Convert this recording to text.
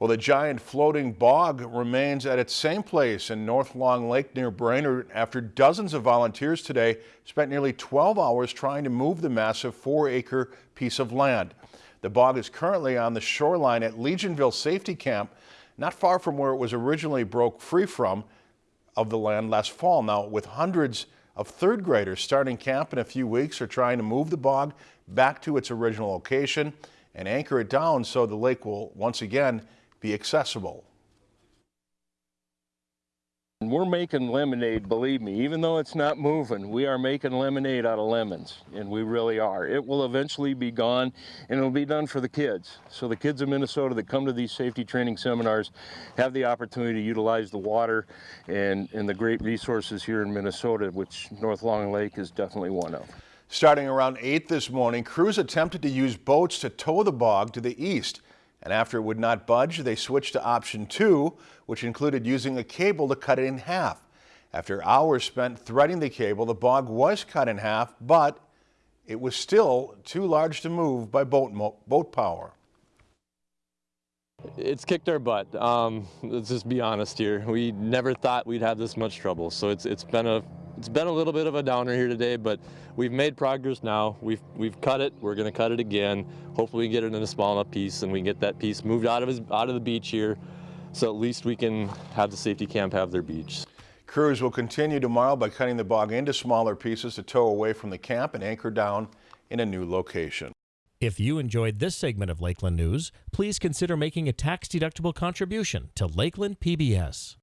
Well, the giant floating bog remains at its same place in North Long Lake near Brainerd after dozens of volunteers today spent nearly 12 hours trying to move the massive four acre piece of land. The bog is currently on the shoreline at Legionville Safety Camp, not far from where it was originally broke free from of the land last fall. Now, with hundreds of third graders starting camp in a few weeks are trying to move the bog back to its original location and anchor it down so the lake will once again be accessible. We're making lemonade, believe me, even though it's not moving, we are making lemonade out of lemons, and we really are. It will eventually be gone, and it'll be done for the kids. So the kids of Minnesota that come to these safety training seminars have the opportunity to utilize the water and, and the great resources here in Minnesota, which North Long Lake is definitely one of. Starting around 8 this morning, crews attempted to use boats to tow the bog to the east. And after it would not budge, they switched to option two, which included using a cable to cut it in half. After hours spent threading the cable, the bog was cut in half, but it was still too large to move by boat, boat power. It's kicked our butt. Um, let's just be honest here. We never thought we'd have this much trouble. So it's, it's been a it's been a little bit of a downer here today, but we've made progress now. We've we've cut it. We're going to cut it again. Hopefully, we get it in a small enough piece, and we can get that piece moved out of his out of the beach here, so at least we can have the safety camp have their beach. Crews will continue tomorrow by cutting the bog into smaller pieces to tow away from the camp and anchor down in a new location. If you enjoyed this segment of Lakeland News, please consider making a tax-deductible contribution to Lakeland PBS.